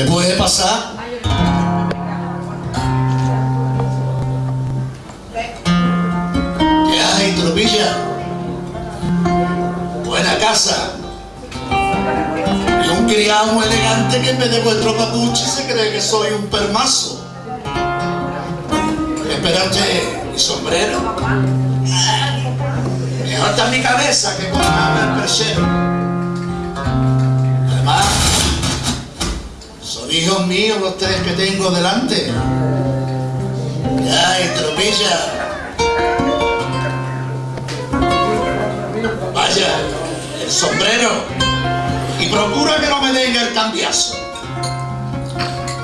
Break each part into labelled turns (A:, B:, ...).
A: ¿Se puede pasar? ¿Qué hay, tropilla? Buena casa. Y un criado muy elegante que en vez de vuestro papuche se cree que soy un permazo. Espérate, mi sombrero. Mejor está mi cabeza que con el perchero. Hijos míos los tres que tengo delante. Ay, tropilla. Vaya, el sombrero. Y procura que no me den el cambiazo.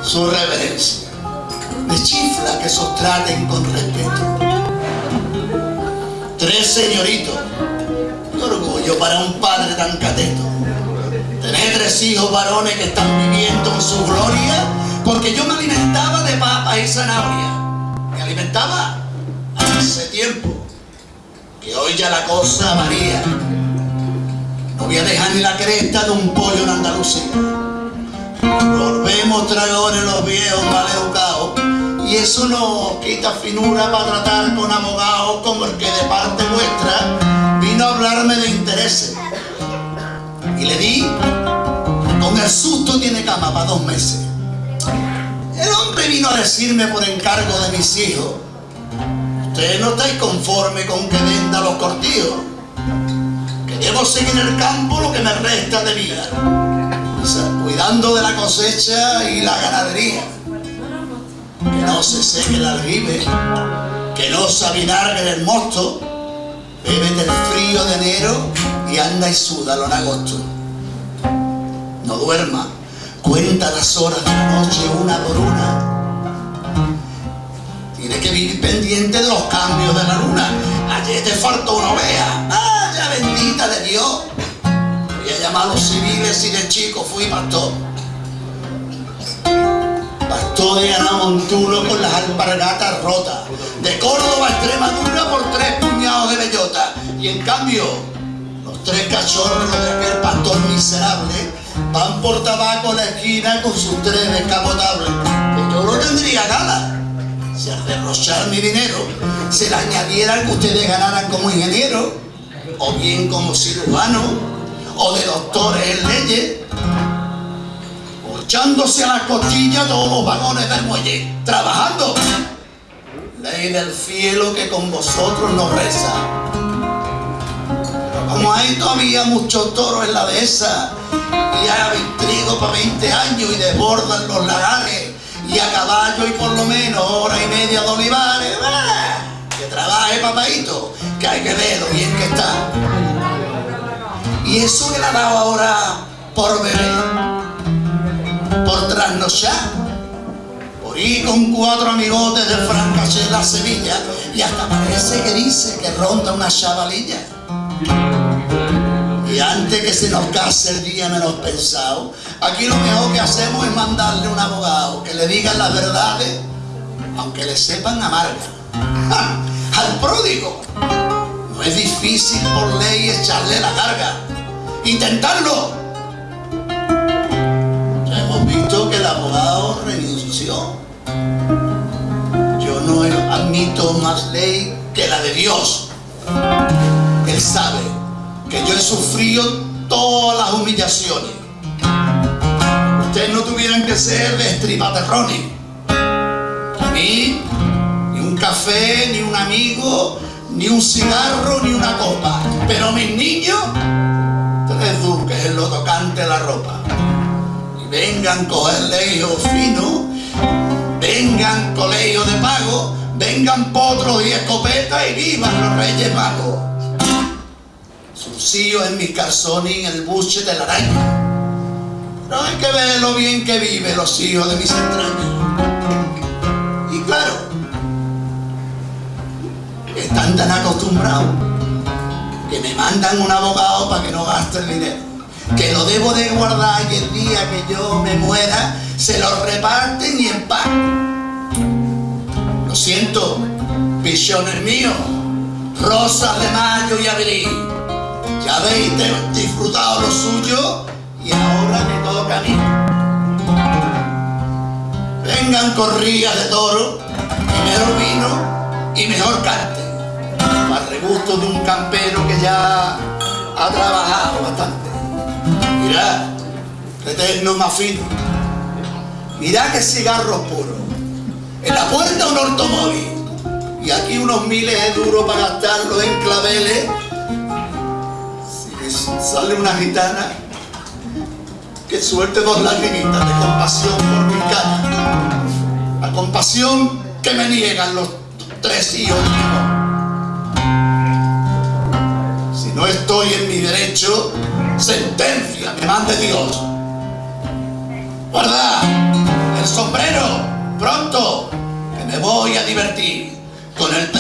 A: Su reverencia. Me chifla que esos traten con respeto. Tres señoritos. Qué orgullo para un padre tan cateto. Tener tres hijos varones que están viviendo en su gloria, porque yo me alimentaba de papas y zanahoria. Me alimentaba hace tiempo, que hoy ya la cosa varía. No voy a dejar ni la cresta de un pollo en Andalucía. Volvemos traidores los viejos mal educados y eso no quita finura para tratar con abogados como el que de parte vuestra vino a hablarme de intereses. Y le di, con el susto tiene cama para dos meses. El hombre vino a decirme por encargo de mis hijos, ustedes no estáis conforme con que venda los cortillos, que debo seguir en el campo lo que me resta de vida, cuidando de la cosecha y la ganadería que no se seque el aljibe, que no se el mosto, bebe del frío de enero y anda y súdalo en agosto. No duerma, cuenta las horas de la noche una por una. Tiene que vivir pendiente de los cambios de la luna. Ayer te faltó una oveja. ¡Vaya bendita de Dios! Voy a llamar a los civiles y de chico fui pastor. Pastor de Anamontulo con las alpargatas rotas. De Córdoba a Extremadura por tres puñados de bellota. Y en cambio, los tres cachorros de aquel pastor miserable van por tabaco a la esquina con sus tres descapotables. Que yo no tendría nada. Si al derrochar mi dinero se le añadiera que ustedes ganaran como ingeniero, o bien como cirujano, o de doctores en leyes, echándose a la costilla todos los vagones del muelle, trabajando. Ley del cielo que con vosotros nos reza. Pero como hay todavía muchos toros en la dehesa, y hay trigo para 20 años y desbordan los lagares, y a caballo y por lo menos hora y media de olivares, ¡ah! que trabaje papadito, que hay que ver lo bien que está. Y eso que le ha dado ahora por beber por trasnochar, ir con cuatro amigotes de Francachela a Sevilla y hasta parece que dice que ronda una chavalilla. Y antes que se nos case el día menos pensado, aquí lo mejor que hacemos es mandarle un abogado que le diga las verdades, aunque le sepan amarga. ¡Ja! Al pródigo no es difícil por ley echarle la carga. Intentarlo hemos visto que el abogado renunció. Yo no admito más ley que la de Dios. Él sabe que yo he sufrido todas las humillaciones. Ustedes no tuvieran que ser de estripaterrones. A mí, ni un café, ni un amigo, ni un cigarro, ni una copa. Pero mis niños, tres duques en lo tocante la ropa vengan cogerle hijos finos, vengan colegios de pago, vengan potros y escopetas y vivan los reyes magos. Sus en mis calzones y en el buche de la araña. No hay que ver lo bien que viven los hijos de mis entrañas. Y claro, están tan acostumbrados que me mandan un abogado para que no gaste el dinero que lo debo de guardar y el día que yo me muera se lo reparten y paz. Lo siento, visiones míos, rosas de mayo y abril. Ya habéis disfrutado lo suyo y ahora toca a mí. vengan corridas de toro, mejor vino y mejor cante. Para regusto de un campero que ya ha trabajado bastante. Mirad, eterno más fino. Mirad que cigarros puros. En la puerta un automóvil. Y aquí unos miles de duros para gastarlo en claveles. Si sale una gitana, que suelte dos lagrimitas de compasión por mi cara. La compasión que me niegan los tres hijos Si no estoy en mi derecho, sentencia que mande Dios. Guarda el sombrero, pronto, que me voy a divertir. Con el